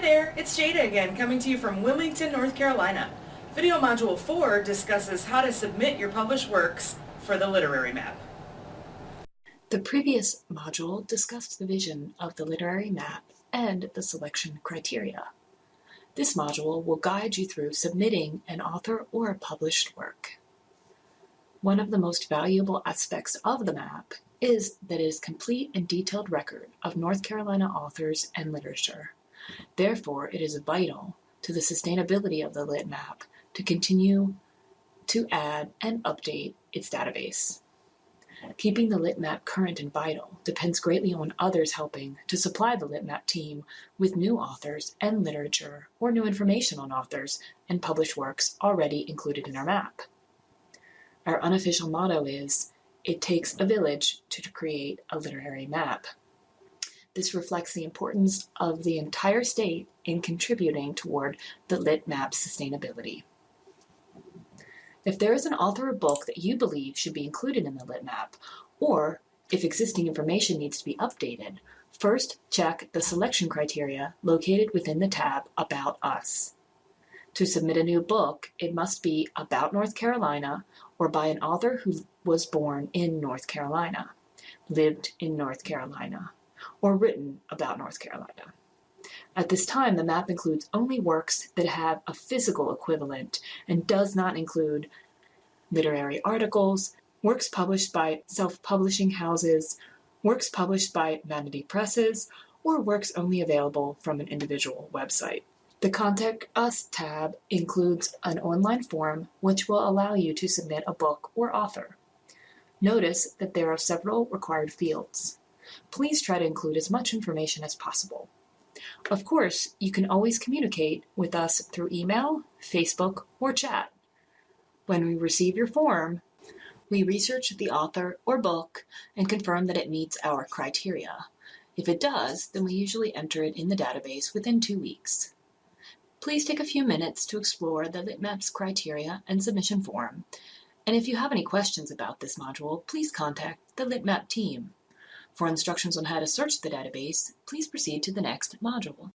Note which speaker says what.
Speaker 1: There, it's Jada again, coming to you from Wilmington, North Carolina. Video Module 4 discusses how to submit your published works for the literary map.
Speaker 2: The previous module discussed the vision of the literary map and the selection criteria. This module will guide you through submitting an author or a published work. One of the most valuable aspects of the map is that it is a complete and detailed record of North Carolina authors and literature. Therefore, it is vital to the sustainability of the Lit Map to continue to add and update its database. Keeping the Lit Map current and vital depends greatly on others helping to supply the Lit Map team with new authors and literature or new information on authors and published works already included in our map. Our unofficial motto is, it takes a village to create a literary map. This reflects the importance of the entire state in contributing toward the lit map sustainability. If there is an author or book that you believe should be included in the lit map, or if existing information needs to be updated, first check the selection criteria located within the tab About Us. To submit a new book, it must be about North Carolina or by an author who was born in North Carolina, lived in North Carolina, or written about North Carolina. At this time, the map includes only works that have a physical equivalent and does not include literary articles, works published by self-publishing houses, works published by vanity presses, or works only available from an individual website. The Contact Us tab includes an online form which will allow you to submit a book or author. Notice that there are several required fields. Please try to include as much information as possible. Of course, you can always communicate with us through email, Facebook, or chat. When we receive your form, we research the author or book and confirm that it meets our criteria. If it does, then we usually enter it in the database within two weeks. Please take a few minutes to explore the LitMaps criteria and submission form. And if you have any questions about this module, please contact the LitMap team. For instructions on how to search the database, please proceed to the next module.